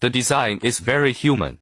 The design is very human.